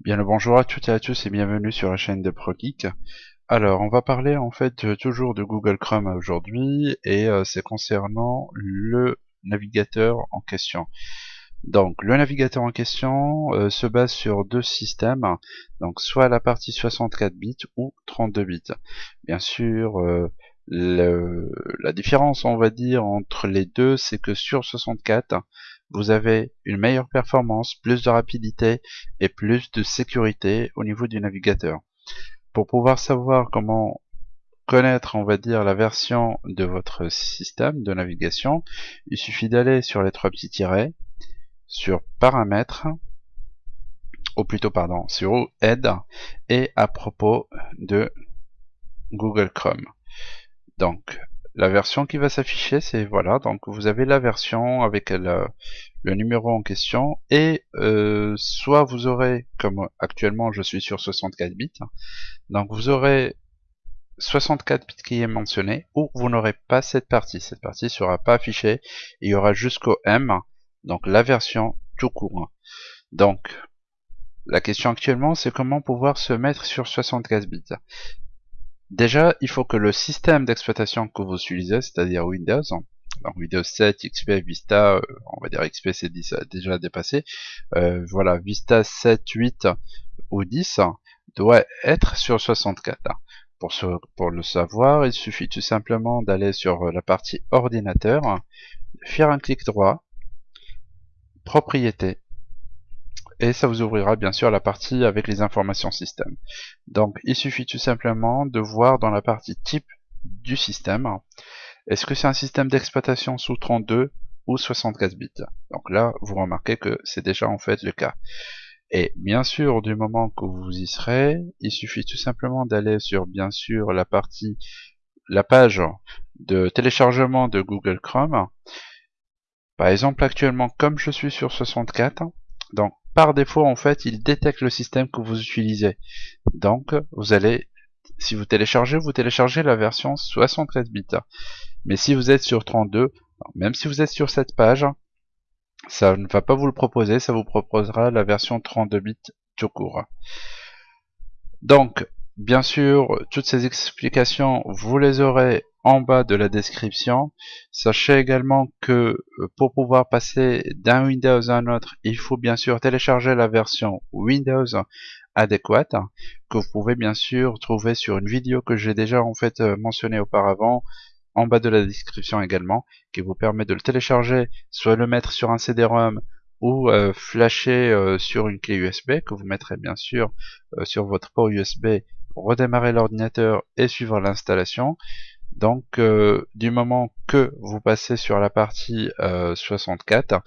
Bien le bonjour à toutes et à tous et bienvenue sur la chaîne de ProGeek. Alors on va parler en fait toujours de Google Chrome aujourd'hui et euh, c'est concernant le navigateur en question. Donc le navigateur en question euh, se base sur deux systèmes, donc soit la partie 64 bits ou 32 bits. Bien sûr, euh, la différence on va dire entre les deux c'est que sur 64 vous avez une meilleure performance, plus de rapidité et plus de sécurité au niveau du navigateur. Pour pouvoir savoir comment connaître, on va dire, la version de votre système de navigation, il suffit d'aller sur les trois petits tirets, sur paramètres, ou plutôt pardon, sur aide et à propos de Google Chrome. Donc, la version qui va s'afficher, c'est voilà, donc vous avez la version avec le, numéro en question, et euh, soit vous aurez, comme actuellement je suis sur 64 bits, donc vous aurez 64 bits qui est mentionné, ou vous n'aurez pas cette partie, cette partie sera pas affichée, il y aura jusqu'au M, donc la version tout court. Donc, la question actuellement, c'est comment pouvoir se mettre sur 64 bits. Déjà, il faut que le système d'exploitation que vous utilisez, c'est-à-dire Windows, donc Windows 7, XP, Vista, euh, on va dire XP c'est déjà dépassé, euh, voilà, Vista 7, 8 ou 10 doit être sur 64. Pour, pour le savoir, il suffit tout simplement d'aller sur la partie ordinateur, faire un clic droit, propriété, et ça vous ouvrira bien sûr la partie avec les informations système. Donc il suffit tout simplement de voir dans la partie type du système, est-ce que c'est un système d'exploitation sous 32 ou 64 bits? Donc là, vous remarquez que c'est déjà en fait le cas. Et bien sûr, du moment que vous y serez, il suffit tout simplement d'aller sur bien sûr la partie, la page de téléchargement de Google Chrome. Par exemple, actuellement, comme je suis sur 64, donc par défaut, en fait, il détecte le système que vous utilisez. Donc, vous allez, si vous téléchargez, vous téléchargez la version 73 bits. Mais si vous êtes sur 32, même si vous êtes sur cette page, ça ne va pas vous le proposer, ça vous proposera la version 32 bits tout court. Donc, bien sûr, toutes ces explications, vous les aurez en bas de la description. Sachez également que euh, pour pouvoir passer d'un Windows à un autre, il faut bien sûr télécharger la version Windows adéquate que vous pouvez bien sûr trouver sur une vidéo que j'ai déjà en fait euh, mentionné auparavant en bas de la description également qui vous permet de le télécharger soit le mettre sur un CD-ROM ou euh, flasher sur une clé USB que vous mettrez bien sûr sur votre port USB redémarrer l'ordinateur et suivre l'installation donc, euh, du moment que vous passez sur la partie 64, euh,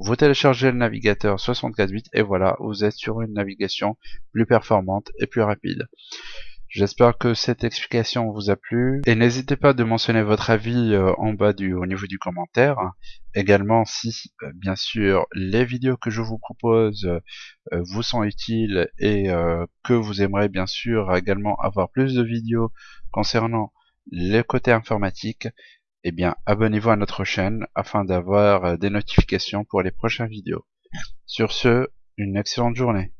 vous téléchargez le navigateur 64 bits et voilà, vous êtes sur une navigation plus performante et plus rapide. J'espère que cette explication vous a plu et n'hésitez pas de mentionner votre avis euh, en bas du au niveau du commentaire. Également si bien sûr les vidéos que je vous propose vous sont utiles et que vous aimeriez bien sûr également avoir plus de vidéos concernant le côté informatique, eh bien abonnez-vous à notre chaîne afin d'avoir euh, des notifications pour les prochaines vidéos. Sur ce, une excellente journée.